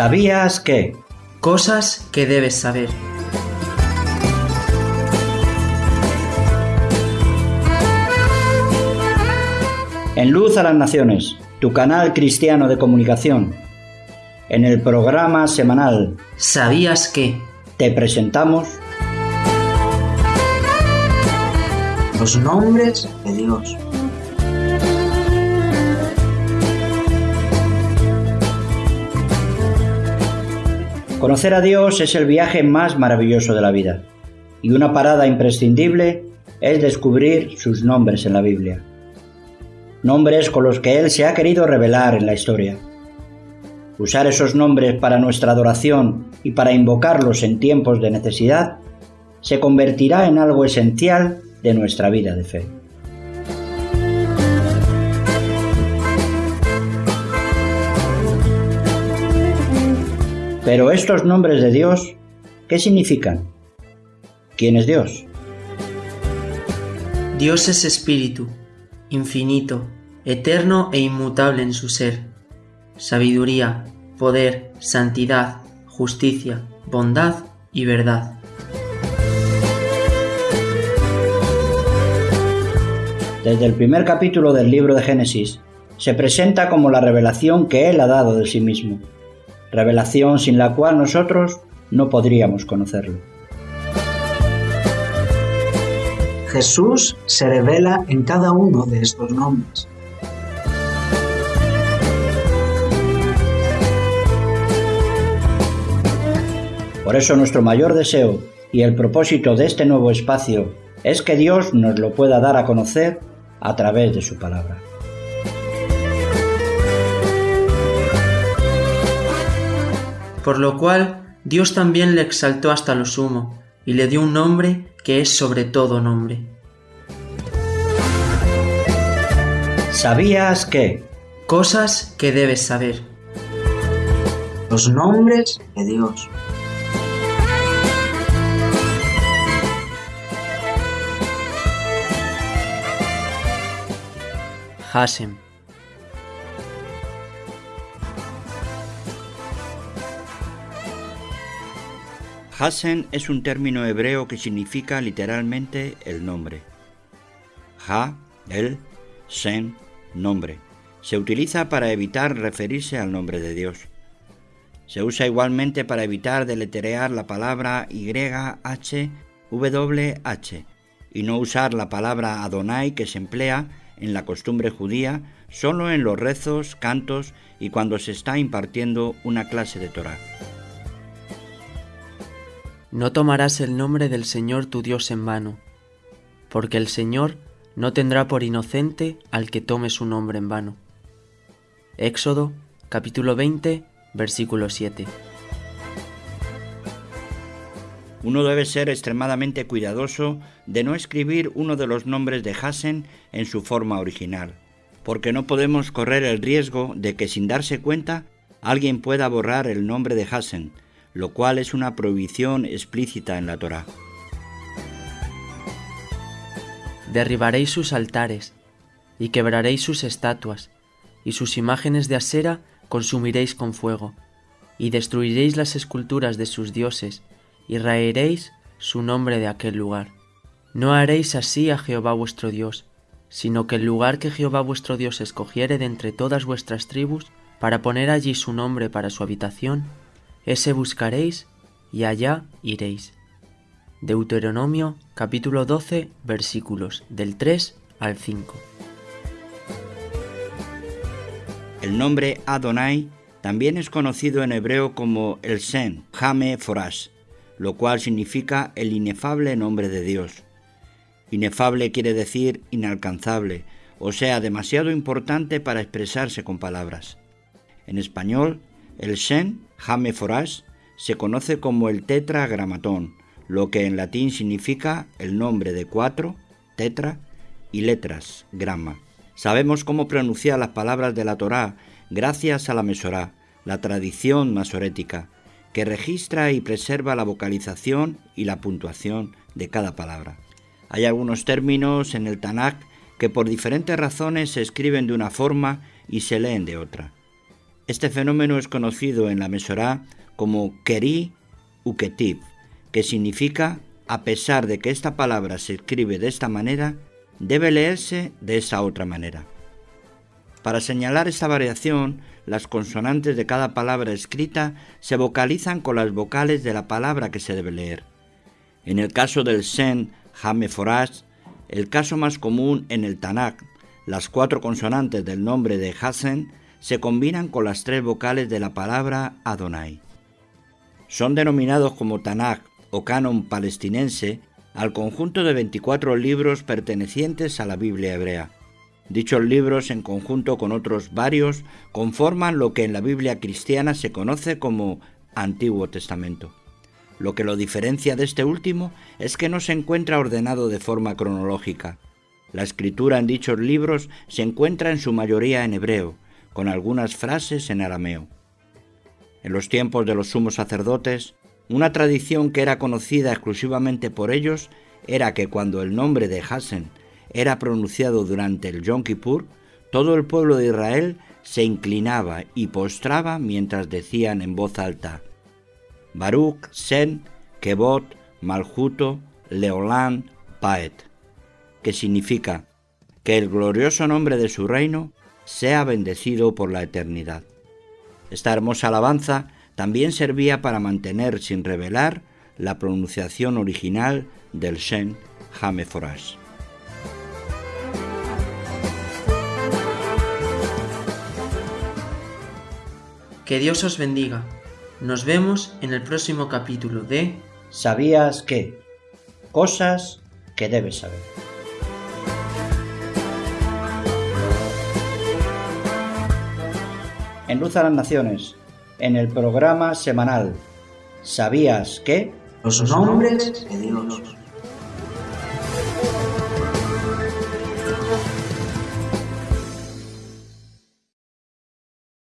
¿Sabías que? Cosas que debes saber. En Luz a las Naciones, tu canal cristiano de comunicación. En el programa semanal ¿Sabías que? te presentamos Los nombres de Dios. Conocer a Dios es el viaje más maravilloso de la vida y una parada imprescindible es descubrir sus nombres en la Biblia. Nombres con los que Él se ha querido revelar en la historia. Usar esos nombres para nuestra adoración y para invocarlos en tiempos de necesidad se convertirá en algo esencial de nuestra vida de fe. Pero estos nombres de Dios, ¿qué significan? ¿Quién es Dios? Dios es espíritu, infinito, eterno e inmutable en su ser. Sabiduría, poder, santidad, justicia, bondad y verdad. Desde el primer capítulo del libro de Génesis, se presenta como la revelación que Él ha dado de sí mismo, revelación sin la cual nosotros no podríamos conocerlo. Jesús se revela en cada uno de estos nombres. Por eso nuestro mayor deseo y el propósito de este nuevo espacio es que Dios nos lo pueda dar a conocer a través de su palabra. Por lo cual Dios también le exaltó hasta lo sumo, y le dio un nombre que es sobre todo nombre. ¿Sabías que? Cosas que debes saber. Los nombres de Dios. Hasem. Hasen es un término hebreo que significa literalmente el nombre. Ha, el, Sen, nombre. Se utiliza para evitar referirse al nombre de Dios. Se usa igualmente para evitar deletrear la palabra YHWH y no usar la palabra Adonai que se emplea en la costumbre judía solo en los rezos, cantos y cuando se está impartiendo una clase de Torah. No tomarás el nombre del Señor tu Dios en vano, porque el Señor no tendrá por inocente al que tome su nombre en vano. Éxodo capítulo 20 versículo 7. Uno debe ser extremadamente cuidadoso de no escribir uno de los nombres de Hasen en su forma original, porque no podemos correr el riesgo de que sin darse cuenta alguien pueda borrar el nombre de Hasen, lo cual es una prohibición explícita en la Torá. Derribaréis sus altares, y quebraréis sus estatuas, y sus imágenes de acera consumiréis con fuego, y destruiréis las esculturas de sus dioses, y raeréis su nombre de aquel lugar. No haréis así a Jehová vuestro Dios, sino que el lugar que Jehová vuestro Dios escogiere de entre todas vuestras tribus, para poner allí su nombre para su habitación, ese buscaréis y allá iréis. Deuteronomio capítulo 12 versículos del 3 al 5. El nombre Adonai también es conocido en hebreo como el Sen, Hame Forash, lo cual significa el inefable nombre de Dios. Inefable quiere decir inalcanzable, o sea, demasiado importante para expresarse con palabras. En español, el Shen, Jame se conoce como el tetragramatón, lo que en latín significa el nombre de cuatro, tetra, y letras, grama. Sabemos cómo pronunciar las palabras de la Torá gracias a la Mesorá, la tradición masorética, que registra y preserva la vocalización y la puntuación de cada palabra. Hay algunos términos en el Tanakh que por diferentes razones se escriben de una forma y se leen de otra. Este fenómeno es conocido en la Mesorá como Keri Uketiv, que significa a pesar de que esta palabra se escribe de esta manera, debe leerse de esa otra manera. Para señalar esta variación, las consonantes de cada palabra escrita se vocalizan con las vocales de la palabra que se debe leer. En el caso del Sen Hameforash, el caso más común en el Tanakh, las cuatro consonantes del nombre de Hasen se combinan con las tres vocales de la palabra Adonai. Son denominados como Tanakh o canon palestinense al conjunto de 24 libros pertenecientes a la Biblia hebrea. Dichos libros, en conjunto con otros varios, conforman lo que en la Biblia cristiana se conoce como Antiguo Testamento. Lo que lo diferencia de este último es que no se encuentra ordenado de forma cronológica. La escritura en dichos libros se encuentra en su mayoría en hebreo, con algunas frases en arameo. En los tiempos de los sumos sacerdotes, una tradición que era conocida exclusivamente por ellos era que cuando el nombre de Hasen era pronunciado durante el Yom Kippur, todo el pueblo de Israel se inclinaba y postraba mientras decían en voz alta: Baruch, Sen, Kebot, Malhuto, Leolán, Paet, que significa que el glorioso nombre de su reino sea bendecido por la eternidad. Esta hermosa alabanza también servía para mantener sin revelar la pronunciación original del Shen Hameforash. Que Dios os bendiga. Nos vemos en el próximo capítulo de ¿Sabías qué? Cosas que debes saber. En Luz a las Naciones, en el programa semanal ¿Sabías que? Los nombres de Dios.